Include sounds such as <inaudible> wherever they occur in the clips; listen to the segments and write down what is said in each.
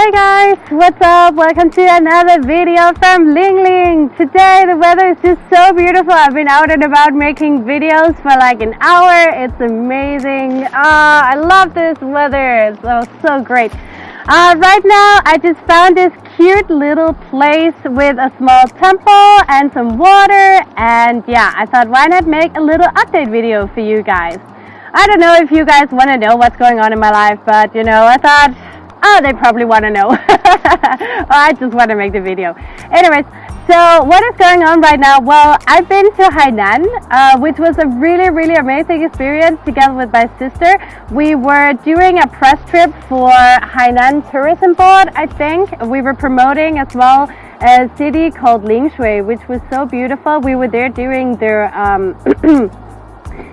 Hey guys, what's up? Welcome to another video from Ling Ling. Today the weather is just so beautiful. I've been out and about making videos for like an hour. It's amazing. Oh, I love this weather. It's so, so great. Uh, right now I just found this cute little place with a small temple and some water and yeah, I thought why not make a little update video for you guys. I don't know if you guys want to know what's going on in my life, but you know, I thought, oh, they probably want to know. <laughs> I just want to make the video. Anyways, so what is going on right now? Well, I've been to Hainan, uh, which was a really, really amazing experience together with my sister. We were doing a press trip for Hainan Tourism Board, I think. We were promoting as well a city called Lingshui, which was so beautiful. We were there during their um, <clears throat>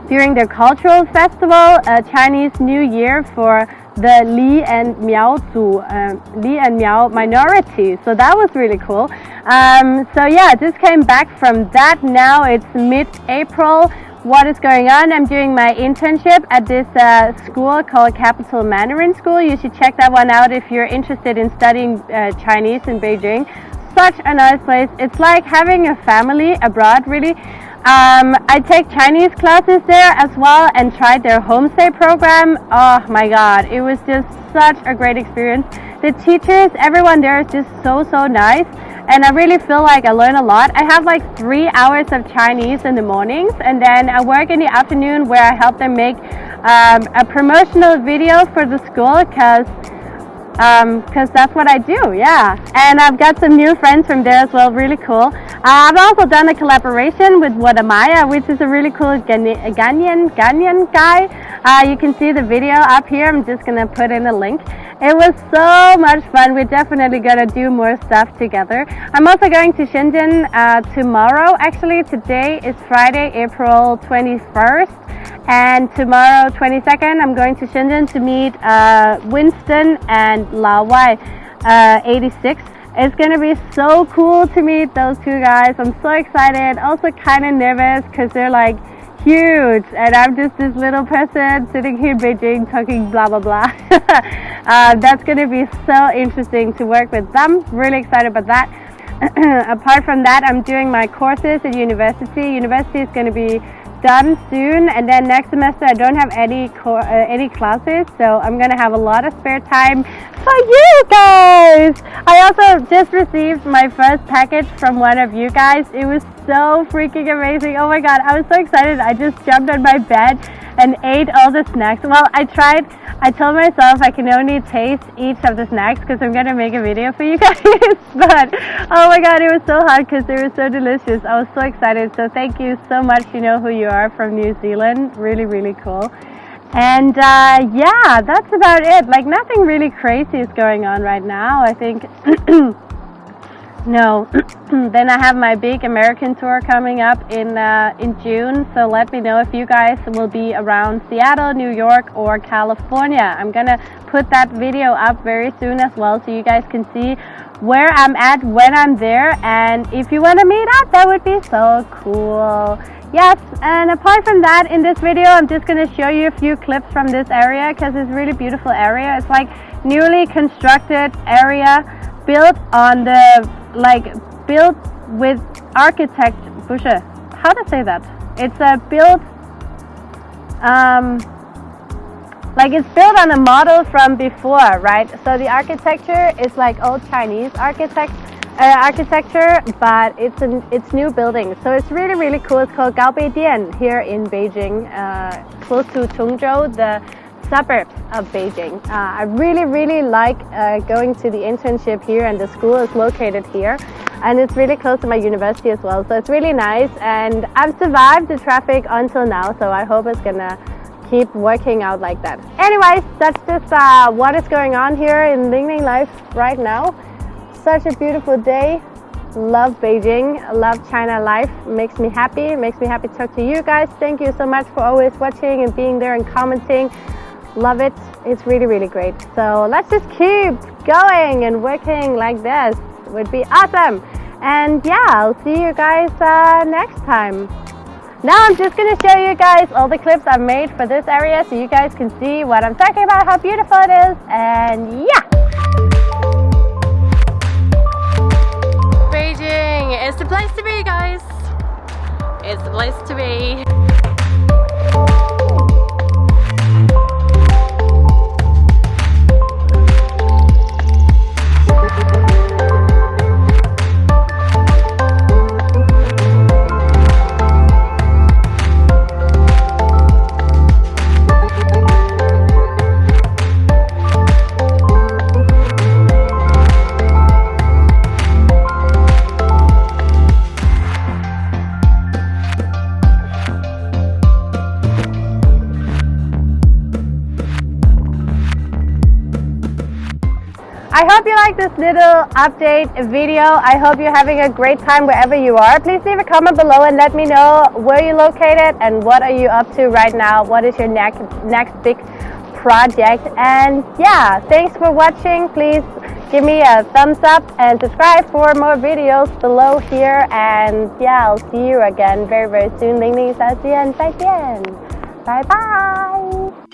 during their cultural festival, uh, Chinese New Year for the Li and Miao Zu, um, Li and Miao minority. So that was really cool. Um, so yeah, just came back from that. Now it's mid-April. What is going on? I'm doing my internship at this uh, school called Capital Mandarin School. You should check that one out if you're interested in studying uh, Chinese in Beijing. Such a nice place. It's like having a family abroad, really. Um, I take Chinese classes there as well and tried their homestay program. Oh my god, it was just such a great experience. The teachers, everyone there is just so, so nice. And I really feel like I learn a lot. I have like three hours of Chinese in the mornings and then I work in the afternoon where I help them make um, a promotional video for the school because because um, that's what I do, yeah. And I've got some new friends from there as well, really cool. Uh, I've also done a collaboration with Wode Maya, which is a really cool Ghanaian, Ghanaian guy. Uh, you can see the video up here. I'm just going to put in a link. It was so much fun. We're definitely going to do more stuff together. I'm also going to Shenzhen uh, tomorrow. Actually, today is Friday, April 21st. And tomorrow, 22nd, I'm going to Shenzhen to meet uh, Winston and Laowhy, uh, 86. It's to be so cool to meet those two guys. I'm so excited. Also kind of nervous because they're like huge and I'm just this little person sitting here in Beijing talking blah blah blah. <laughs> uh, that's to be so interesting to work with them. Really excited about that. <clears throat> Apart from that, I'm doing my courses at university. University is to be done soon and then next semester I don't have any uh, any classes so I'm gonna have a lot of spare time for you guys. I also just received my first package from one of you guys. It was so freaking amazing. Oh my god I was so excited. I just jumped on my bed and ate all the snacks. Well I tried I told myself I can only taste each of the snacks because I'm gonna make a video for you <laughs> guys but oh my god it was so hot because they were so delicious. I was so excited. So thank you so much. You know who you are from New Zealand. Really really cool. And uh, yeah that's about it. Like nothing really crazy is going on right now. I think <clears throat> No. <clears throat> then I have my big American tour coming up in uh, in June. So let me know if you guys will be around Seattle, New York, or California. I'm gonna put that video up very soon as well, so you guys can see where I'm at when I'm there. And if you want to meet up, that would be so cool. Yes, and apart from that, in this video, I'm just gonna show you a few clips from this area because it's really beautiful area. It's like newly constructed area built on the like built with architect Busche. How to say that? It's a built um, like it's built on a model from before, right? So the architecture is like old Chinese architect uh, architecture, but it's an it's new building. So it's really really cool. It's called Gaobei Dian here in Beijing, uh, close to Tongzhou, the suburbs of Beijing. Uh, I really, really like uh, going to the internship here and the school is located here and it's really close to my university as well. So it's really nice and I've survived the traffic until now so I hope it's gonna keep working out like that. Anyways, that's just uh, what is going on here in Lingling life right now. Such a beautiful day. Love Beijing, love China life, makes me happy, makes me happy to talk to you guys. Thank you so much for always watching and being there and commenting. Love it. It's really, really great. So let's just keep going and working like this. It would be awesome. And yeah, I'll see you guys uh, next time. Now I'm just going to show you guys all the clips I've made for this area so you guys can see what I'm talking about, how beautiful it is, and yeah! Beijing is the place to be, guys! It's the place to be! I hope you like this little update video. I hope you're having a great time wherever you are. Please leave a comment below and let me know where you're located and what are you up to right now. What is your next, next big project? And yeah, thanks for watching. Please give me a thumbs up and subscribe for more videos below here. And yeah, I'll see you again very, very soon. Ling Ling 再见，再见，拜拜。